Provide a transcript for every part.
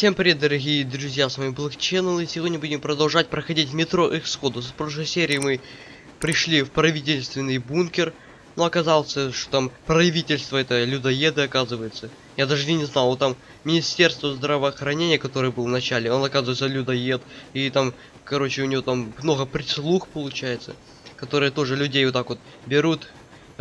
Всем привет, дорогие друзья, с вами Black Channel, и сегодня будем продолжать проходить метро Эксходус. В прошлой серии мы пришли в правительственный бункер, но оказалось, что там правительство это людоеды, оказывается. Я даже не знал, вот там Министерство здравоохранения, которое был в начале, он оказывается людоед, и там, короче, у него там много прислуг получается, которые тоже людей вот так вот берут,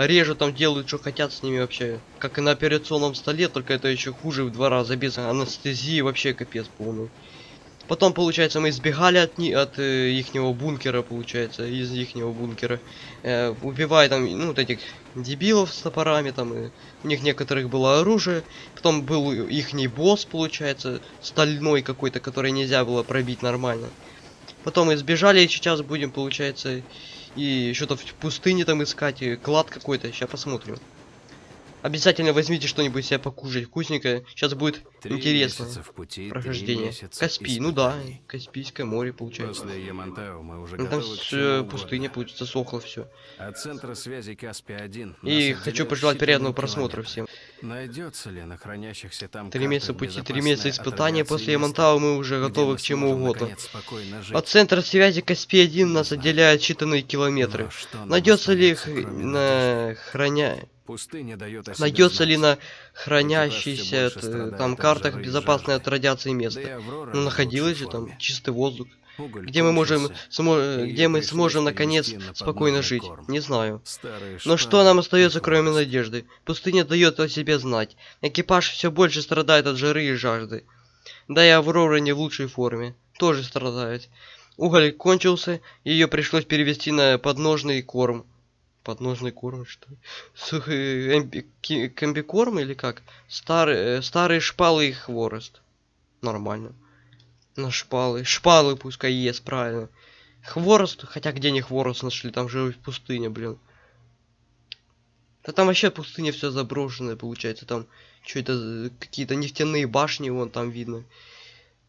режут там, делают, что хотят с ними вообще. Как и на операционном столе, только это еще хуже в два раза, без анестезии, вообще капец полный. Потом, получается, мы избегали от, ни от э, ихнего бункера, получается, из ихнего бункера. Э, убивая там, ну, вот этих дебилов с топорами, там, и у них некоторых было оружие. Потом был ихний босс, получается, стальной какой-то, который нельзя было пробить нормально. Потом избежали, и сейчас будем, получается, и что-то в пустыне там искать, и клад какой-то, сейчас посмотрим. Обязательно возьмите что-нибудь себе покушать вкусненькое. Сейчас будет Три интересно. в пути, Прохождение. Каспий, ну да. Каспийское море получается. После Ямантау мы уже Ну, там с- угодно. пустыня, получится, сохло все. От центра связи Каспий-1 И нас хочу отделяют пожелать приятного просмотра всем. Найдется ли на хранящихся там Три месяца пути, три месяца от испытания. После Ямантау мы уже готовы к чему угодно. От центра связи Каспий-1 нас знаю. отделяет считанные километры. Найдется ли х... остается, кроме на храня... Найдется ли на больше там от картах безопасное от радиации место? Аврора Ну находилось же там чистый воздух. Где мы можем смо... где мы сможем наконец спокойно жить? Не знаю. Но что нам остается, кроме надежды? Пустыня дает о себе знать. Экипаж все больше страдает от жары и жажды. Да и Аврора не в лучшей форме. Тоже страдает. Уголь кончился, ее пришлось перевести на подножный корм. Подножный корм, что? Сухой эмби- комбикорм или как? Старые, э, старые шпалы и хворост. Нормально. На шпалы. Шпалы пускай ест, правильно. Хворост, хотя где не хворост нашли, там же пустыня, блин. Да там вообще пустыня все заброшенная получается. Там что это какие-то нефтяные башни, вон там видно.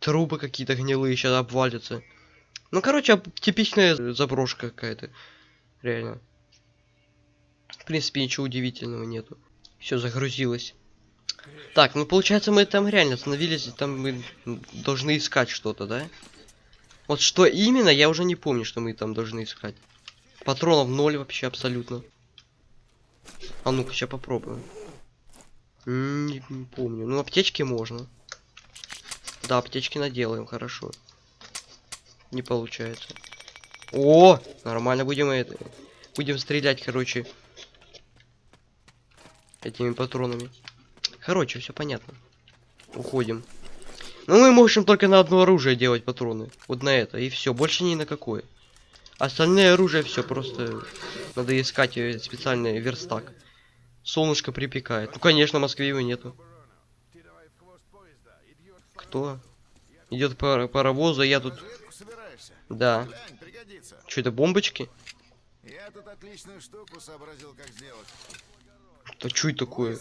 Трубы какие-то гнилые сейчас обвалятся. Ну, короче, типичная заброшка какая-то. Реально. В принципе, ничего удивительного нету. Все загрузилось. Так, ну получается мы там реально остановились, там мы должны искать что-то, да? Вот что именно, я уже не помню, что мы там должны искать. Патронов ноль вообще абсолютно. А ну-ка, сейчас попробуем. Не, не помню. Ну, аптечки можно. Да, аптечки наделаем, хорошо. Не получается. О, нормально будем это. Будем стрелять, короче. Этими патронами. Короче, все понятно. Уходим. Ну, мы можем только на одно оружие делать патроны. Вот на это. И все. Больше ни на какое. Остальное оружие все просто надо искать э, специальный верстак. Солнышко припекает. Ну конечно, в Москве его нету. Кто? Идет пар паровоз, а я тут. Да. Что это бомбочки? Я тут отличную штуку сообразил, как сделать. Что это такое?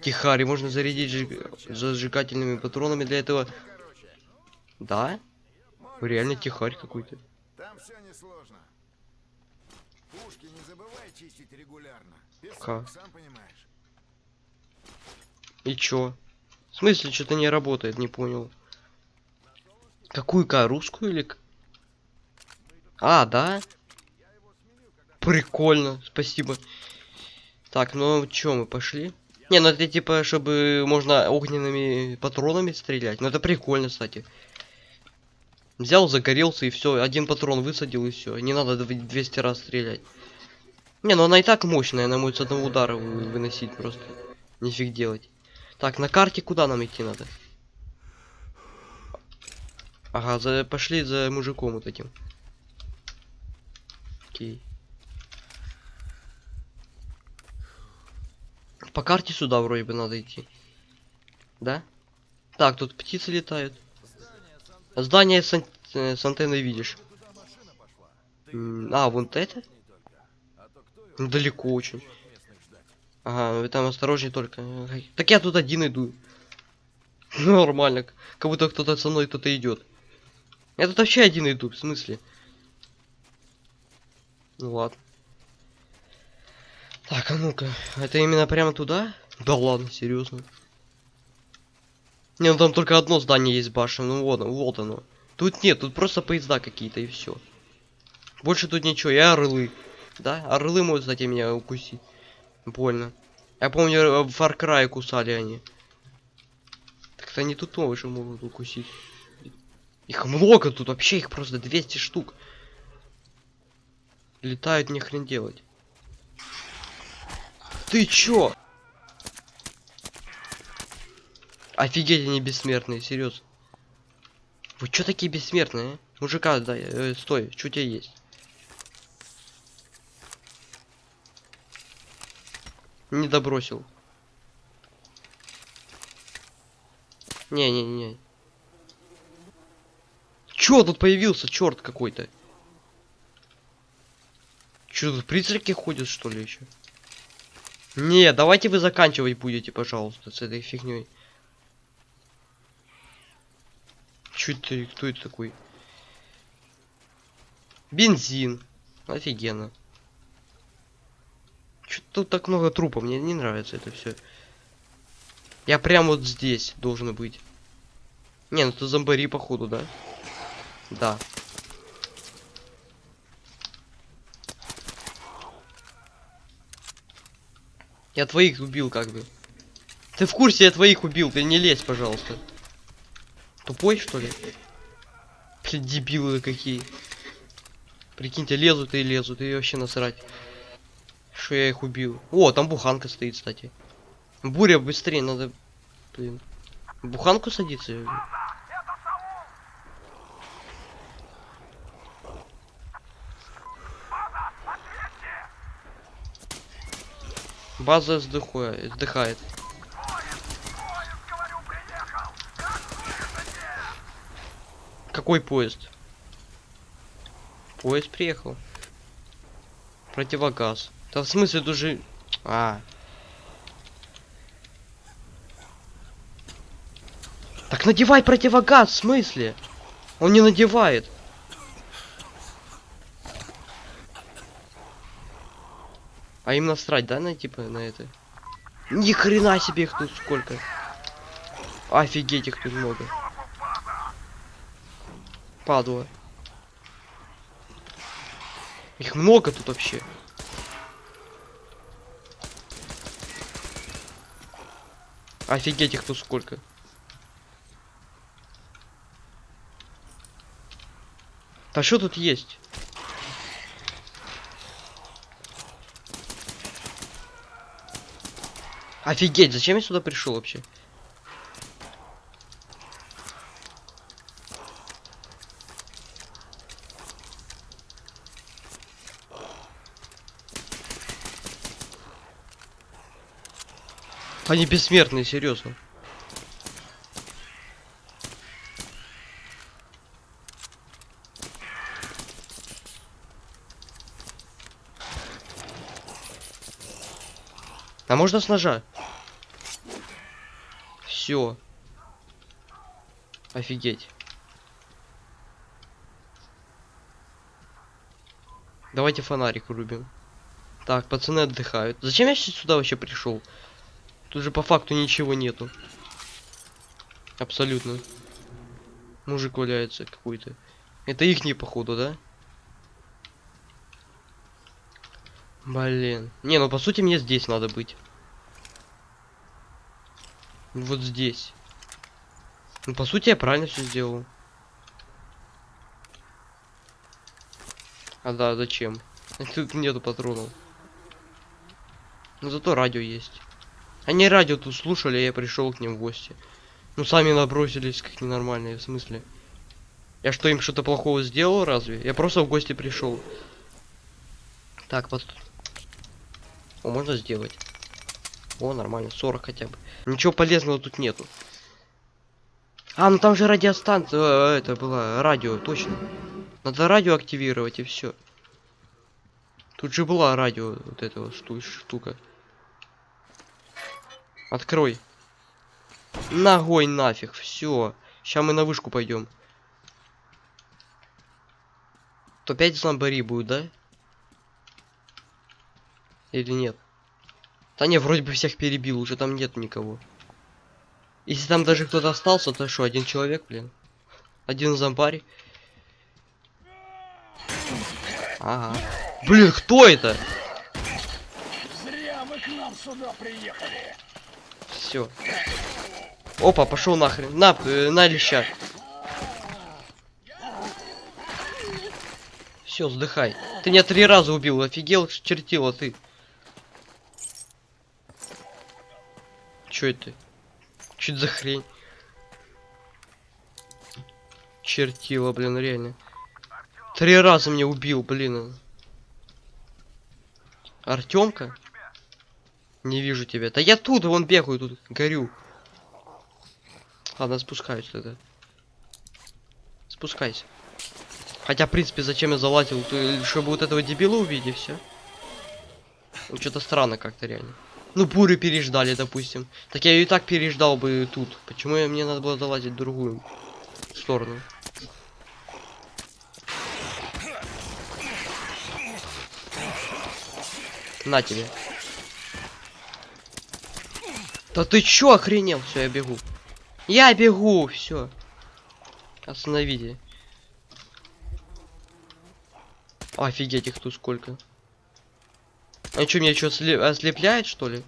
Тихари, можно зарядить жиг- зажигательными патронами для этого. Да? Реально тихарь какой-то. Там все несложно. Пушки не забывай чистить регулярно. Песок, сам понимаешь. И чё? В смысле, что-то не работает, не понял. Какую ка, русскую или... А, да? Прикольно, спасибо. Так, ну чё, мы пошли? Не, ну это типа, чтобы можно огненными патронами стрелять. Ну это прикольно, кстати. Взял, загорелся и все, один патрон высадил и все. Не надо дв- 200 раз стрелять. Не, ну она и так мощная, она может с одного удара вы- выносить просто. Нифиг делать. Так, на карте куда нам идти надо? Ага, за, пошли за мужиком вот этим. Окей. По карте сюда вроде бы надо идти. Да? Так, тут птицы летают. Здание с, ан- э, с антенной видишь. А, вот это? Далеко очень. Ага, вы там осторожней только. Так я тут один иду. Нормально. Как будто кто-то со мной кто-то идет. Я тут вообще один иду, в смысле? Ну ладно. Так, а ну-ка. Это именно прямо туда? Да ладно, серьезно. Не, ну там только одно здание есть башня, ну вот, вот оно. Тут нет, тут просто поезда какие-то и все. Больше тут ничего, и орлы. Да, орлы могут, кстати, меня укусить. Больно. Я помню, э, в Far Cry кусали они. Так-то они тут тоже могут укусить. Их много тут, вообще их просто 200 штук. Летают не хрен делать. Ты чё? Офигеть, они бессмертные, серьезно. Вы чё такие бессмертные? а? Мужика, да, э, стой, что у тебя есть? Не добросил. Не-не-не. Чё тут появился, черт какой-то? Чё тут призраки ходят, что ли, еще? Не, давайте вы заканчивать будете, пожалуйста, с этой фигней. Чё это, кто это такой? Бензин. Офигенно. Чё тут так много трупов? Мне не нравится это все. Я прям вот здесь должен быть. Не, ну это зомбари, походу, да? Да. Я твоих убил, как бы. Ты в курсе, я твоих убил, ты не лезь, пожалуйста. Тупой, что ли? Блин, дебилы какие. Прикиньте, лезут и лезут, и вообще насрать. Что я их убил. О, там буханка стоит, кстати. Буря, быстрее, надо... Блин. Буханку садиться? База сдыхуя- сдыхает. Какой поезд? Поезд приехал. Противогаз. Да в смысле тут же... А. Так надевай противогаз, в смысле? Он не надевает. А им насрать, да, на типа на это? Ни хрена себе их тут сколько. Офигеть, их тут много. Падла. Их много тут вообще. Офигеть, их тут сколько. А что тут есть? Офигеть, зачем я сюда пришел вообще? Они бессмертные, серьезно. А можно с ножа? Все. Офигеть. Давайте фонарик врубим. Так, пацаны отдыхают. Зачем я сюда вообще пришел? Тут же по факту ничего нету. Абсолютно. Мужик валяется какой-то. Это их не походу, да? Блин. Не, ну по сути мне здесь надо быть. Вот здесь. Ну по сути я правильно все сделал. А да, зачем? Тут нету патронов. Но зато радио есть. Они радио тут слушали, я пришел к ним в гости. Ну сами набросились как ненормальные, в смысле. Я что, им что-то плохого сделал, разве? Я просто в гости пришел. Так, вот. О, можно сделать. О, нормально, 40 хотя бы. Ничего полезного тут нету. А, ну там же радиостанция, э, это было радио, точно. Надо радио активировать и все. Тут же была радио, вот эта вот шту- штука. Открой. Ногой нафиг, все. Сейчас мы на вышку пойдем. То 5 зомбари будет, да? Или нет? Да не, вроде бы всех перебил, уже там нет никого. Если там даже кто-то остался, то что, один человек, блин? Один зомбарь? Ага. Блин, кто это? Зря вы к нам сюда приехали. Все. Опа, пошел нахрен. На, э, на леща. Все, сдыхай. Ты меня три раза убил, офигел, чертила ты. Чё это? Чё это за хрень? Чертила, блин, реально. Три раза меня убил, блин. Артемка? Не вижу тебя. Да я тут, вон бегаю, тут горю. Ладно, спускаюсь тогда. Спускайся. Хотя, в принципе, зачем я залазил? Чтобы вот этого дебила увидеть, все. Ну, что-то странно как-то реально. Ну, бурю переждали, допустим. Так я ее и так переждал бы тут. Почему мне надо было залазить в другую сторону? На тебе. Да ты чё охренел? Все, я бегу. Я бегу, все. Остановите. Офигеть, их тут сколько. Они что, меня что, ослепляет, что ли?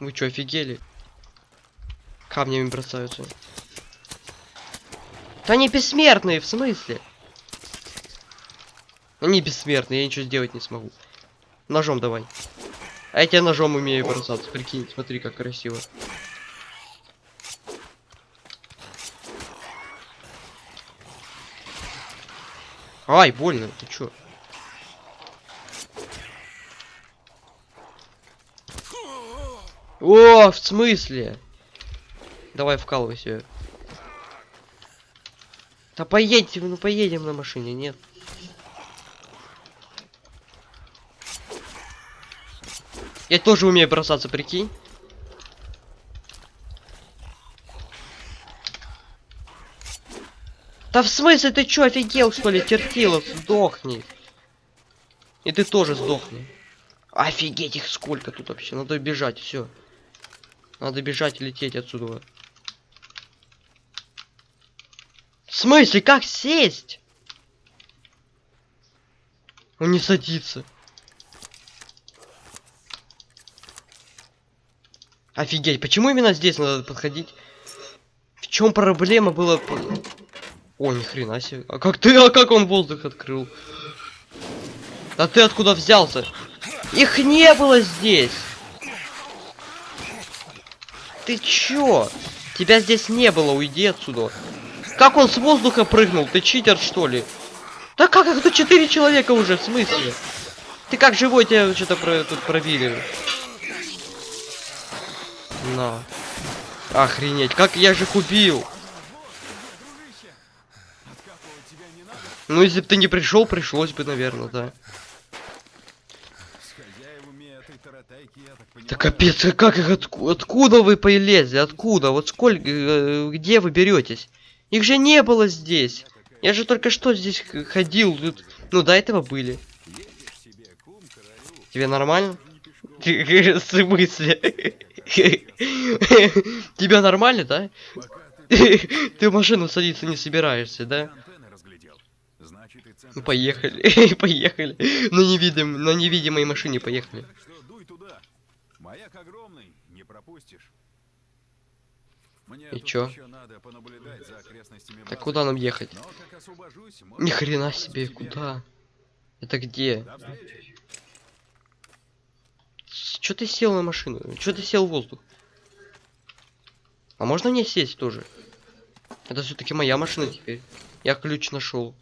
Вы что, офигели? Камнями бросаются. Да они бессмертные, в смысле? Они бессмертные, я ничего сделать не смогу. Ножом давай. А я тебя ножом умею бросаться, прикинь, смотри, как красиво. Ай, больно, ты чё? О, в смысле? Давай вкалывайся. Да поедьте, ну поедем на машине, нет. Я тоже умею бросаться, прикинь. Да в смысле, ты чё, офигел, что ли, Тертилов, сдохни. И ты тоже сдохни. Офигеть, их сколько тут вообще, надо бежать, все. Надо бежать и лететь отсюда. В смысле, как сесть? Он не садится. Офигеть, почему именно здесь надо подходить? В чем проблема была? О, ни хрена себе. А как ты, а как он воздух открыл? А ты откуда взялся? Их не было здесь. Ты чё? Тебя здесь не было, уйди отсюда. Как он с воздуха прыгнул? Ты читер, что ли? Да как это четыре человека уже, в смысле? Ты как живой тебя что-то про, тут пробили? На. Охренеть, как я же их убил? Ну, если бы ты не пришел, пришлось бы, наверное, да. С хозяевами этой таратайки, я так понимаю... Да капец, а как их отку- откуда вы полезли? Откуда? Вот сколько, э, где вы беретесь? Их же не было здесь. Я же только что здесь ходил. Тут... Ну, до этого были. Тебе нормально? пешком, В смысле? Тебя нормально, да? ты Ты в машину садиться не собираешься, да? Ну, поехали, поехали. На невидимой машине поехали. Так что дуй туда. Маяк огромный, не пропустишь. Мне И чё? Так куда нам ехать? Освобожусь, Ни хрена себе, тебе. куда? Это где? Чё ты сел на машину? Чё ты сел в воздух? А можно мне сесть тоже? Это все-таки моя машина теперь. Я ключ нашел.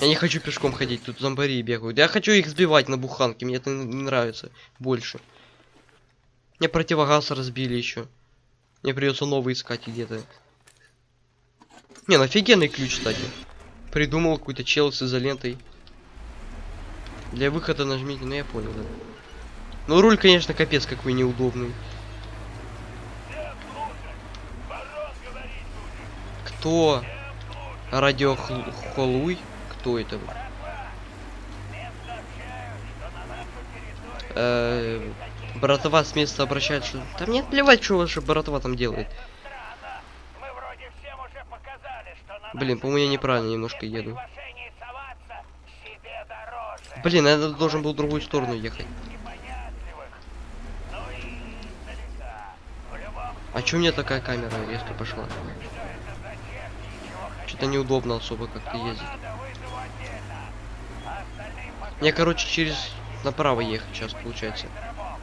Я не хочу пешком ходить, тут зомбари бегают. Я хочу их сбивать на буханке, мне это не нравится больше. Мне противогаз разбили еще. Мне придется новый искать где-то. Не, ну офигенный ключ, кстати. Придумал какой-то чел с изолентой. Для выхода нажмите, ну я понял, да. Ну руль, конечно, капец какой неудобный. Кто? Радиохолуй? Кто это? Э, Братва с места обращает, что... Да мне плевать, что ваша братва там делает. Блин, по-моему, я неправильно немножко еду. Блин, я должен был в другую сторону ехать. А чё мне такая камера резко пошла? Что-то неудобно особо как-то ездить. Мне, короче, через направо ехать сейчас получается. рабов.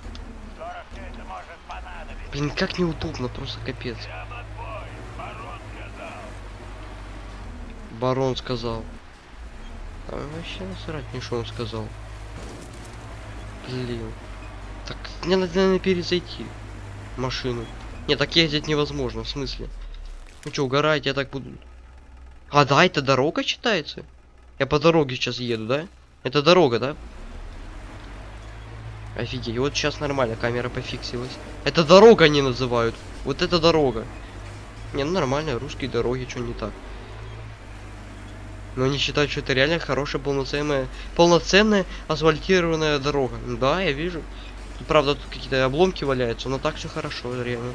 Скоро все это может понадобиться. Блин, как неудобно, просто капец. Барон сказал. А вообще насрать мне, что он сказал. Блин. Так, мне надо, наверное, перезайти машину. Не, так ездить невозможно, в смысле? Ну что, угораете, я так буду... А, да, это дорога считается? Я по дороге сейчас еду, да? Это дорога, да? Офигеть, вот сейчас нормально, камера пофиксилась. Это дорога они называют. Вот это дорога. Не, ну нормально, русские дороги, что не так. Но они считают, что это реально хорошая полноценная, полноценная асфальтированная дорога. Ну Да, я вижу. Правда, тут какие-то обломки валяются, но так все хорошо, реально.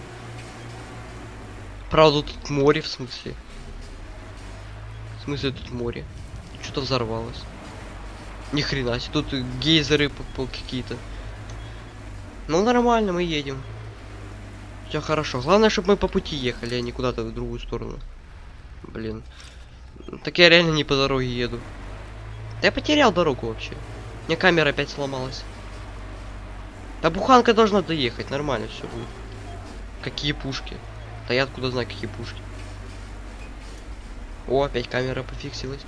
Правда, тут море, в смысле. В смысле, тут море. Что-то взорвалось. Ни хрена себе, тут гейзеры какие-то. Ну нормально, мы едем. Все хорошо. Главное, чтобы мы по пути ехали, а не куда-то в другую сторону. Блин. Так я реально не по дороге еду. Да я потерял дорогу вообще. У меня камера опять сломалась. Да буханка должна доехать, нормально все будет. Какие пушки? Да я откуда знаю, какие пушки. О, опять камера пофиксилась.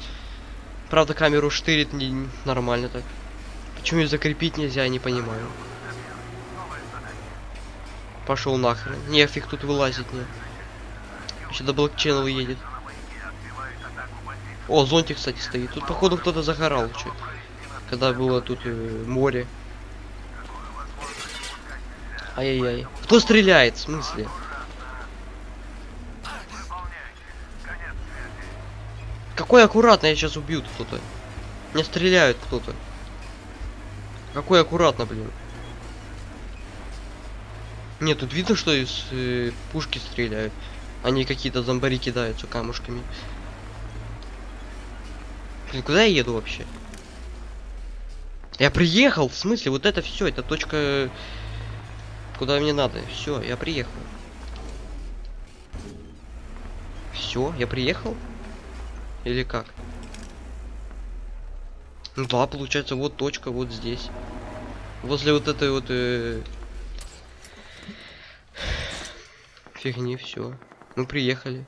Правда, камеру штырит не нормально так. Почему ее закрепить нельзя, я не понимаю. Пошел нахрен. Нефиг тут вылазить мне. Еще до блокчейна едет. О, зонтик, кстати, стоит. Тут, походу, кто-то загорал чуть. Когда было тут э, море. Ай-яй-яй. Кто стреляет? В смысле? Какой аккуратно, я сейчас убью кто-то. Мне стреляют кто-то. Какой аккуратно, блин. Нет, тут видно, что из э, пушки стреляют. Они какие-то зомбари кидаются камушками. Блин, куда я еду вообще? Я приехал, в смысле, вот это все, это точка, куда мне надо. Все, я приехал. Все, я приехал? Или как? Ну да, получается, вот точка, вот здесь. Возле вот этой вот э, фигни, все. Мы приехали.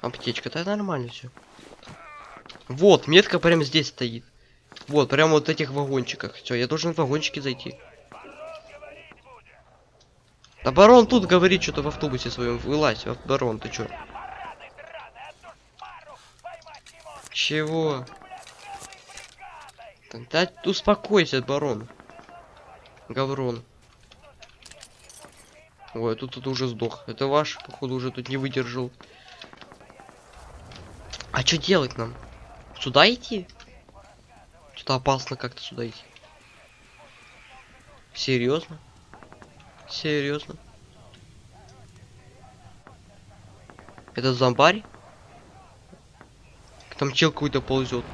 Аптечка, да нормально все. Вот, метка прямо здесь стоит. Вот, прямо вот в этих вагончиках. Все, я должен в вагончики зайти. Да барон тут говорит что-то в автобусе своем. Вылазь, барон, ты чё? Чего? Да успокойся, барон. Гаврон. Ой, тут тут уже сдох. Это ваш, походу, уже тут не выдержал. А что делать нам? Сюда идти? Что-то опасно как-то сюда идти. Серьезно? Серьезно? Это зомбарь? Там чел какой-то ползет.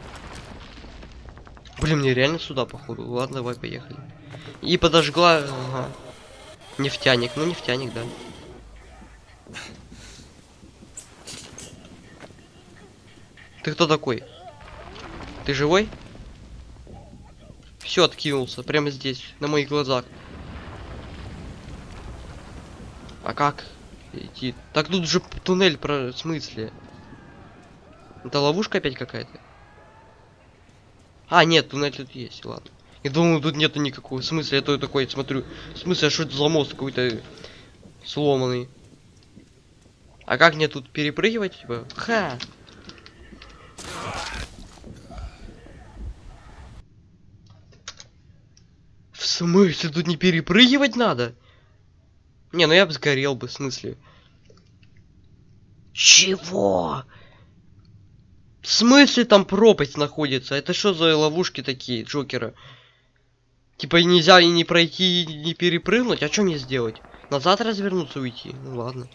Блин, мне реально сюда, походу. Ладно, давай, поехали. И подожгла... Ага. Нефтяник. Ну, нефтяник, да. Ты кто такой? Ты живой? Все, откинулся. Прямо здесь, на моих глазах. А как идти? Так тут же туннель про... Смысле? Это ловушка опять какая-то? А, нет, туннель тут есть, ладно. Я думал, тут нету никакого. В смысле, я то такой смотрю. В смысле, а что это за мост какой-то сломанный? А как мне тут перепрыгивать, типа? Ха! В смысле, тут не перепрыгивать надо? Не, ну я бы сгорел бы, в смысле. Чего? В смысле там пропасть находится? Это что за ловушки такие, Джокера? Типа нельзя и не пройти, и не перепрыгнуть, а что мне сделать? Назад развернуться уйти? Ну ладно.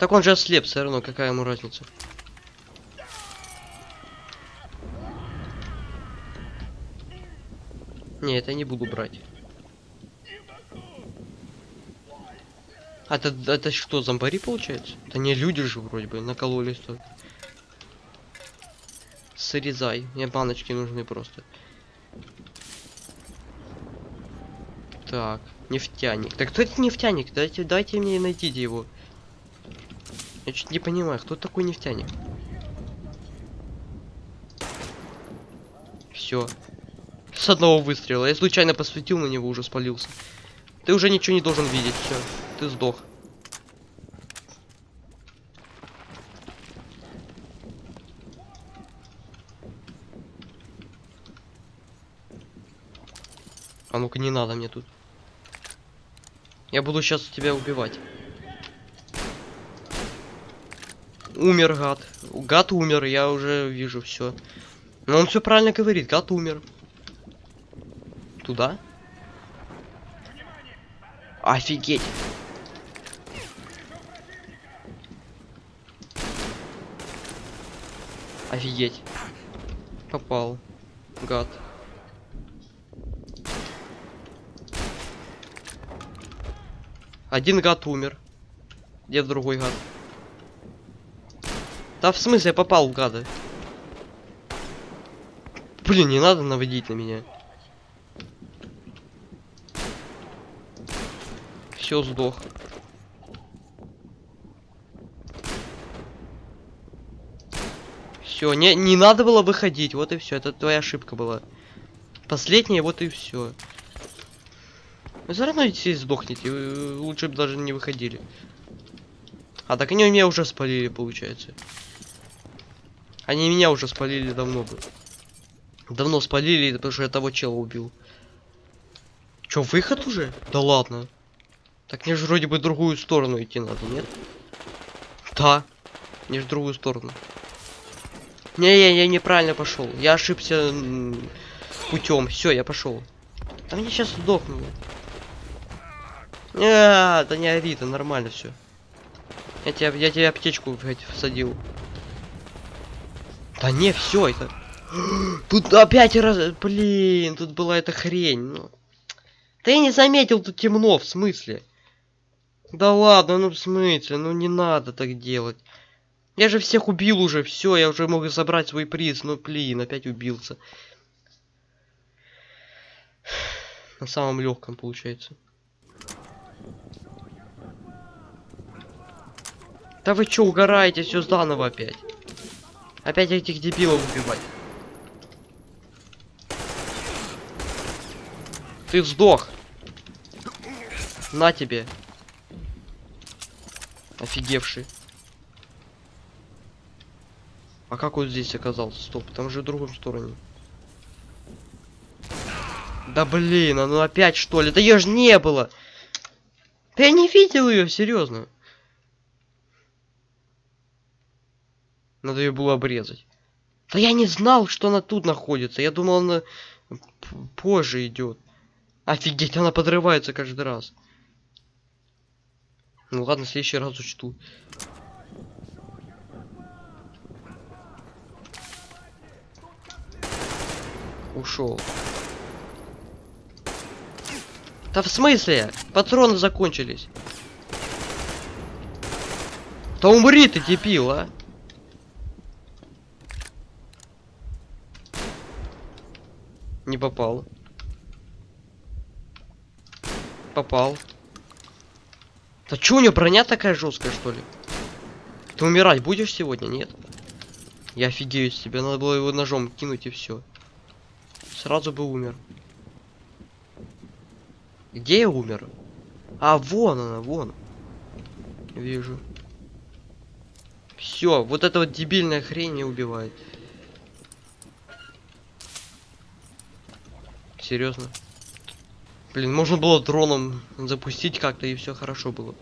Так он же ослеп, все равно, какая ему разница? Не, это не буду брать. А это, это что, зомбари получается? Это не люди же вроде бы, накололись тут. Срезай, мне баночки нужны просто. Так, нефтяник. Так кто это нефтяник? Дайте, дайте мне найдите его. Я чуть не понимаю, кто такой нефтяник? Все. С одного выстрела. Я случайно посветил на него, уже спалился. Ты уже ничего не должен видеть, все. Ты сдох. А ну-ка не надо мне тут. Я буду сейчас тебя убивать. Умер гад. Гад умер, я уже вижу все. Но он все правильно говорит, гад умер. Туда? Офигеть. Офигеть. Попал. Гад. Один гад умер. Где другой гад? Да в смысле я попал в гада? Блин, не надо наводить на меня. Все, сдох. Все, не, не надо было выходить, вот и все. Это твоя ошибка была. Последняя, вот и все. Вы все равно все сдохнете. вы Лучше бы даже не выходили. А так они меня уже спалили, получается. Они меня уже спалили давно бы. Давно спалили, потому что я того чела убил. Чё, выход уже? Да ладно. Так мне же вроде бы другую сторону идти надо, нет? Да. Мне же другую сторону. Не, я, я неправильно пошел. Я ошибся путем. Все, я пошел. Да мне сейчас сдохну. А, да не ори, это нормально все. Я тебя, я тебе аптечку блядь, всадил. Да не, все это. Тут опять раз, блин, тут была эта хрень. Ну. Да я не заметил, тут темно, в смысле? Да ладно, ну в смысле, ну не надо так делать. Я же всех убил уже, все, я уже могу забрать свой приз, ну блин, опять убился. На самом легком получается. Да вы чё, угораете, все заново опять. Опять этих дебилов убивать. Ты сдох. На тебе. Офигевший. А как он здесь оказался? Стоп, там же в другом стороне. Да блин, ну опять что ли? Да ее же не было. Да я не видел ее, серьезно. Надо ее было обрезать. Да я не знал, что она тут находится. Я думал, она позже идет. Офигеть, она подрывается каждый раз. Ну ладно, в следующий раз учту. Ушел. Да в смысле? Патроны закончились. Да умри ты, дебил, а! Не попал. Попал. Да чё у него броня такая жесткая, что ли? Ты умирать будешь сегодня, нет? Я офигею с тебя, надо было его ножом кинуть и все. Сразу бы умер. Где я умер? А, вон она, вон. Вижу. Все, вот эта вот дебильная хрень не убивает. Серьезно? Блин, можно было дроном запустить как-то и все хорошо было.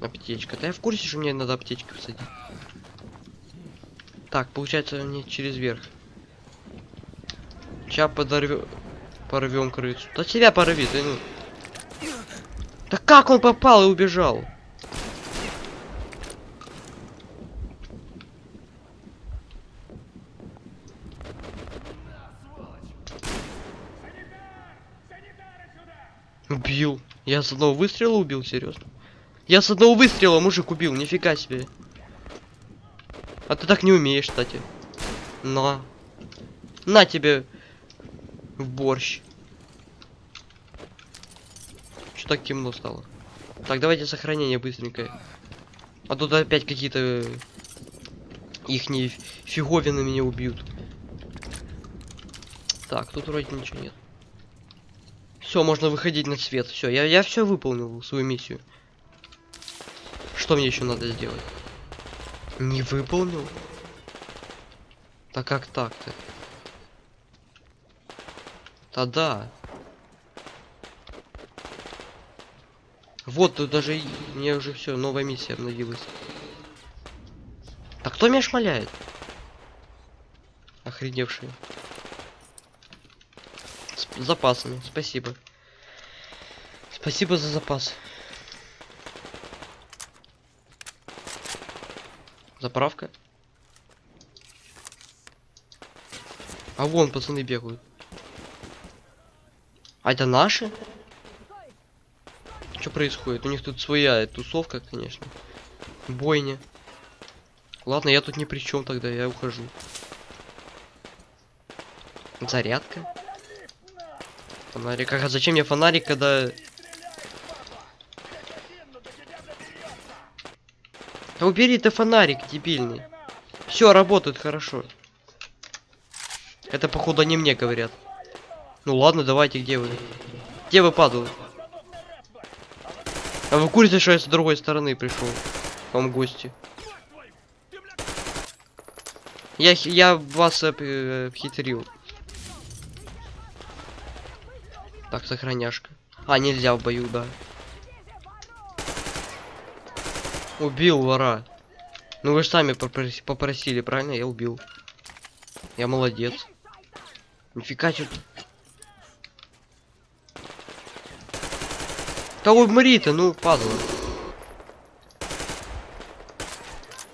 Аптечка. Да я в курсе, что мне надо аптечки посадить. Так, получается мне через верх. Сейчас подорвем... Порвем крысу. Да тебя порви, ты ну. Да как он попал и убежал? Убил. Я с одного выстрела убил, серьезно. Я с одного выстрела мужик убил, нифига себе. А ты так не умеешь, кстати. На. На тебе в борщ. Что так темно стало? Так, давайте сохранение быстренькое. А тут опять какие-то их фиговины меня убьют. Так, тут вроде ничего нет. Все, можно выходить на свет. Все, я, я все выполнил свою миссию. Что мне еще надо сделать? Не выполнил? Так как так-то? Да-да. Вот, тут даже мне уже все, новая миссия обновилась. Так кто меня шмаляет? Охреневшие. С запасами, спасибо. Спасибо за запас. Заправка. А вон пацаны бегают. А это наши? Что происходит? У них тут своя тусовка, конечно. Бойня. Ладно, я тут ни при чем тогда, я ухожу. Зарядка. Фонарик. А зачем мне фонарик, когда... Да убери ты фонарик, дебильный. Все, работает хорошо. Это, походу, они мне говорят. Ну ладно, давайте, где вы? Где вы падают? А вы курите, что я с другой стороны пришел? К вам гости. Я, я вас э, обхитрил. Так, сохраняшка. А, нельзя в бою, да. Убил вора. Ну вы же сами попроси- попросили, правильно? Я убил. Я молодец. Нифига что Да умри-то, ну, падла.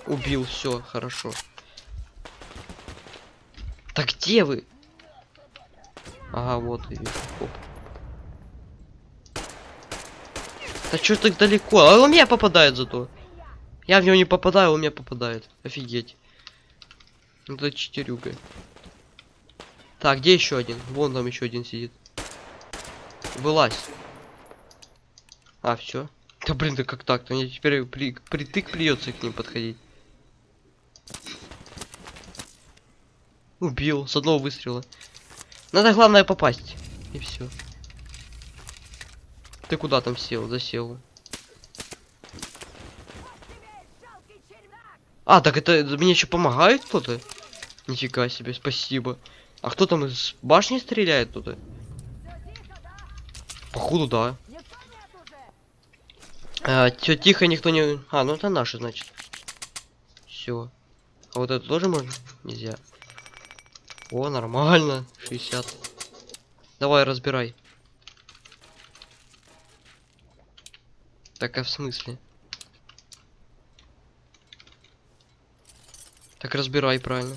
Убил, все, хорошо. Так где вы? Ага, вот и вижу. Оп. Да чё так далеко? А он меня попадает зато. Я в него не попадаю, он меня попадает. Офигеть. Ну, Это четырюга. Так, где еще один? Вон там еще один сидит. Вылазь. А, все. Да блин, да как так-то? Мне теперь при, притык придется к ним подходить. Убил с одного выстрела. Надо главное попасть. И все. Ты куда там сел? Засел. А, так это мне еще помогает кто-то? Нифига себе, спасибо. А кто там из башни стреляет туда? Походу, да. А, чё, тихо, никто не... А, ну это наши, значит. Все. А вот это тоже можно? Нельзя. О, нормально. 60. Давай, разбирай. Так, а в смысле? Так разбирай правильно.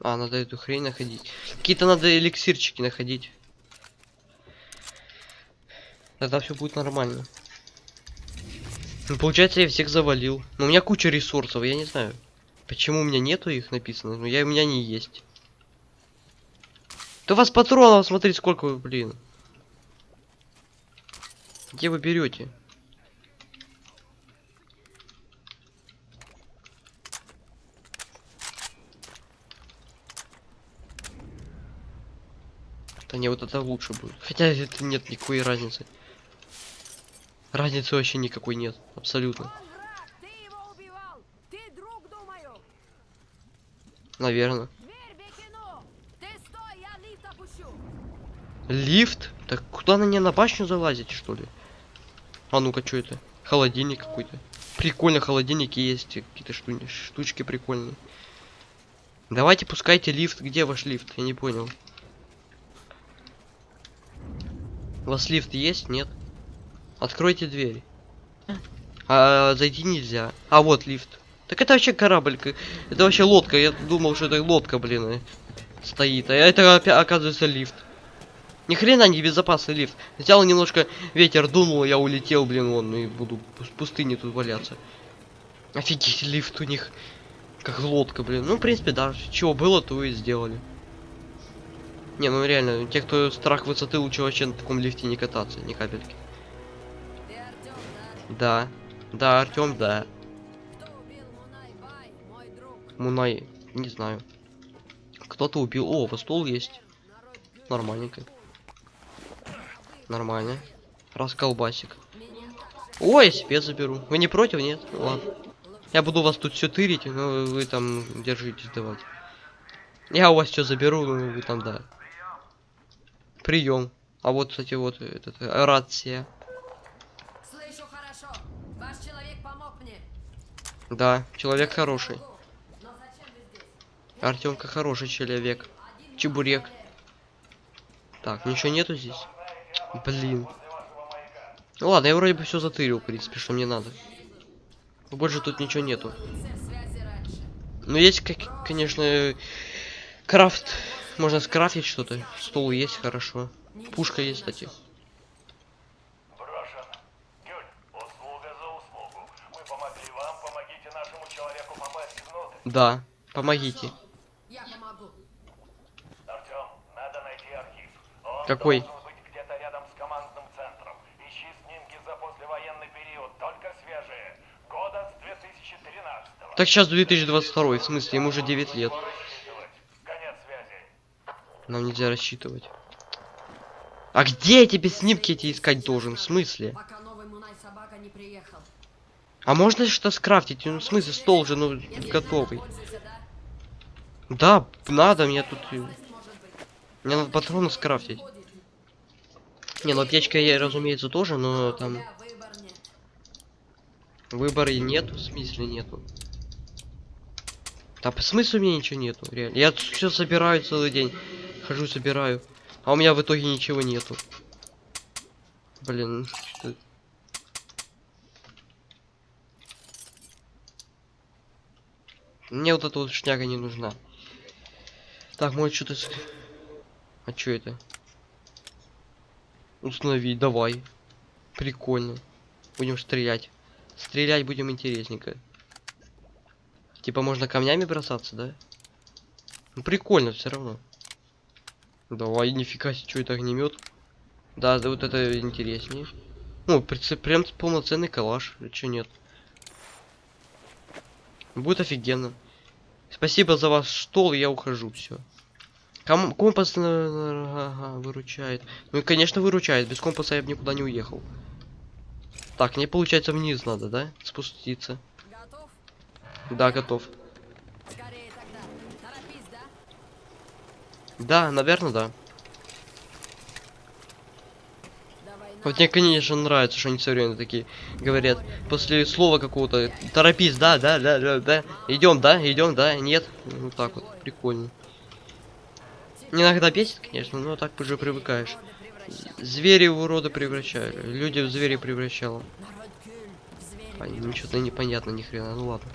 А, надо эту хрень находить. Какие-то надо эликсирчики находить. Тогда все будет нормально. Ну, получается, я всех завалил. Но у меня куча ресурсов, я не знаю. Почему у меня нету их написано? Но я, у меня не есть. Да у вас патронов, смотри, сколько вы, блин. Где вы берете? Не, вот это лучше будет. Хотя это нет никакой разницы. Разницы вообще никакой нет. Абсолютно. Наверное. Лифт? Так куда на не на башню залазить, что ли? А ну-ка, что это? Холодильник какой-то. Прикольно, холодильники есть, какие-то шту- штучки прикольные. Давайте пускайте лифт. Где ваш лифт? Я не понял. У вас лифт есть? Нет? Откройте дверь. А зайти нельзя. А вот лифт. Так это вообще корабль. Это вообще лодка. Я думал, что это лодка, блин, э, стоит. А это оказывается лифт. Ни хрена не безопасный лифт. Взял немножко ветер дунул, я улетел, блин, вон, и буду в пустыне тут валяться. Офигеть, лифт у них как лодка, блин. Ну, в принципе, да, чего было, то и сделали. Не, ну реально, те, кто страх высоты, лучше вообще на таком лифте не кататься, ни капельки. Да? Да. Артем, да. Мунай не знаю. Кто-то убил. О, вот стол есть. Нормальненько. Нормально. Расколбасик. Ой, себе заберу. Вы не против, нет? Ладно. Я буду вас тут все тырить, но вы там держитесь давайте. Я у вас все заберу, ну вы там да. Прием. А вот, кстати, вот этот э, рация. Слышу хорошо. Ваш человек помог мне. Да, человек хороший. Но? Артемка хороший человек. Чебурек. Так, ничего нету здесь? Блин. Ну ладно, я вроде бы все затырил, в принципе, что мне надо. Больше тут ничего нету. Раньше. Ну есть, как, конечно, крафт. Можно скрафтить что-то. Стол есть, хорошо. Пушка есть, кстати. Брошен. Гюль, услуга за услугу. Мы помогли вам, помогите нашему человеку попасть внутрь. Да, помогите. Я помогу. Артем, надо найти архив. Он Какой? должен быть где-то рядом с командным центром. Ищи снимки за послевоенный период, только свежие. Года с 2013 -го. Так сейчас 2022, в смысле, ему уже 9 лет. Нам нельзя рассчитывать. А где я тебе снимки эти искать должен? В смысле? А можно что скрафтить? Ну, в смысле, стол же, ну, готовый. да? Надо, мне тут... э. Мне надо патроны скрафтить. Не, ну аптечка я, разумеется, тоже, но там выбора и нету, в смысле нету. Да по смыслу меня ничего нету, реально. Я все собираю целый день. Хожу, собираю. А у меня в итоге ничего нету. Блин, что это? Мне вот эта вот шняга не нужна. Так, может что-то... А что это? Установить, давай. Прикольно. Будем стрелять. Стрелять будем интересненько. Типа можно камнями бросаться, да? Ну прикольно все равно. Давай, нифига себе, что это огнемет. Да, да, вот это интереснее. Ну, прицеп- прям полноценный калаш, че нет. Будет офигенно. Спасибо за ваш стол, я ухожу, все. Ком компас э, ага, выручает. Ну и конечно выручает, без компаса я бы никуда не уехал. Так, мне получается вниз надо, да? Спуститься. Готов? Да, готов. Скорее тогда. Торопись, да? Да, наверное, да. Вот мне, конечно, нравится, что они все время такие говорят. После слова какого-то торопись, да, да, да, да, да. Идем, да, идем, да, нет. Ну так вот, прикольно. Иногда бесит, конечно, но так уже привыкаешь. Звери в урода превращали. Люди в звери превращало. Что-то непонятно ни хрена. Ну ладно.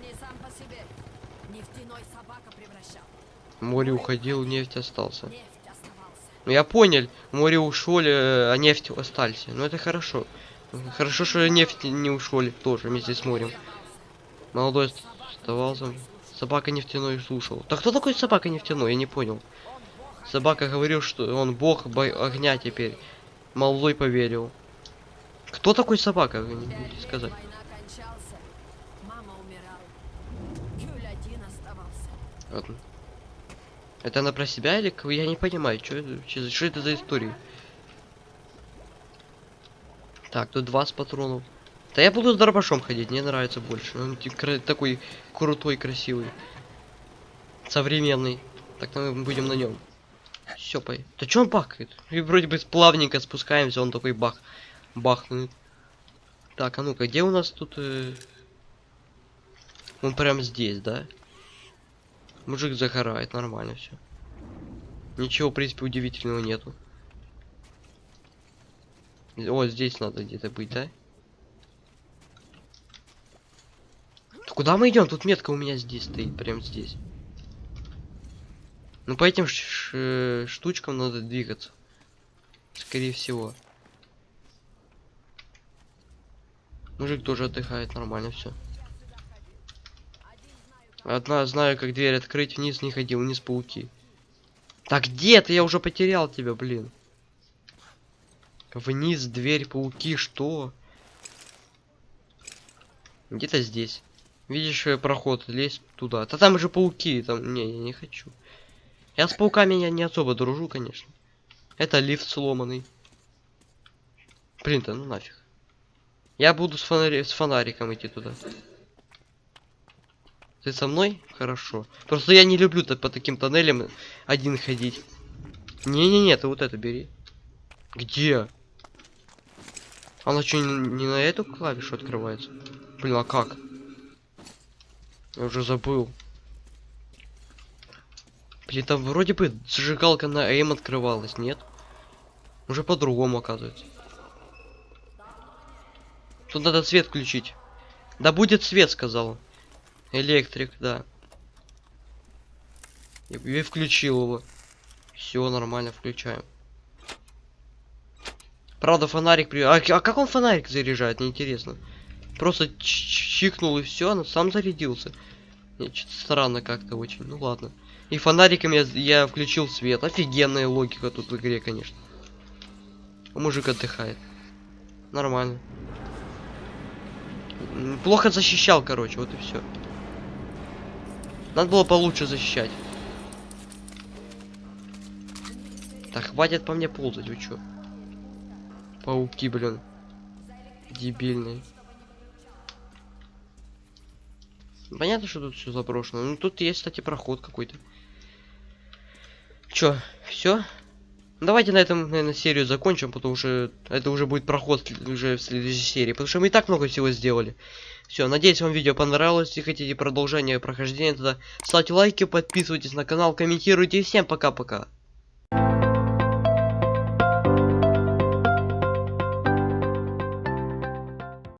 Не сам по себе. Нефтяной собака превращал. Море уходил, нефть остался. Ну я понял, море ушли, а нефть остались. Ну это хорошо. Хорошо, что нефть не ушли тоже вместе с морем. Молодой ост- оставался. Собака нефтяной слушал. Да кто такой собака нефтяной? Я не понял. Собака говорил, что он бог бо- огня теперь. Молодой поверил. Кто такой собака? Не сказать. Ладно. Это она про себя или к- я не понимаю, что вообще- что это за история? Так, тут 20 патронов. Да я буду с дробашом ходить, мне нравится больше. Он такой крутой, красивый. Современный. Так мы будем на нем. Все, по... Да чё он бахает? И вроде бы плавненько спускаемся, он такой бах. Бахнет. Так, а ну-ка, где у нас тут... э, Он прям здесь, да? Мужик загорает, нормально все. Ничего, в принципе, удивительного нету. О, здесь надо где-то быть, да? Да куда мы идем? Тут метка у меня здесь стоит, прям здесь. Ну по этим штучкам надо двигаться. Скорее всего. Мужик тоже отдыхает, нормально все. Одна знаю, как дверь открыть, вниз не ходил, вниз пауки. Так где ты? Я уже потерял тебя, блин. Вниз дверь, пауки, что? Где-то здесь. Видишь э, проход, лезь туда. Да там же пауки, там. Не, я не хочу. Я с пауками я не особо дружу, конечно. Это лифт сломанный. Блин, да ну нафиг. Я буду с, фонари- с фонариком идти туда. Ты со мной? Хорошо. Просто я не люблю так по таким тоннелям один ходить. Не-не-не, ты вот это бери. Где? Она что, не, на эту клавишу открывается? Блин, а как? Я уже забыл. Блин, там вроде бы зажигалка на М открывалась, нет? Уже по-другому оказывается. Тут надо свет включить. Да будет свет, сказал. Электрик, да. И, включил его. Все нормально, включаем. Правда, фонарик при... А, а как он фонарик заряжает, мне интересно. Просто ч- чикнул и все, он сам зарядился. Что-то странно как-то очень. Ну ладно. И фонариком я, я включил свет. Офигенная логика тут в игре, конечно. Мужик отдыхает. Нормально. Плохо защищал, короче, вот и все. Надо было получше защищать. Так, хватит по мне ползать, вы чё? Пауки, блин. Дебильные. Понятно, что тут все заброшено. Ну тут есть, кстати, проход какой-то. Чё, все? Давайте на этом, наверное, серию закончим, потому что это уже будет проход уже в следующей серии. Потому что мы и так много всего сделали. Все, надеюсь, вам видео понравилось. Если хотите продолжение прохождения, тогда ставьте лайки, подписывайтесь на канал, комментируйте. И всем пока-пока.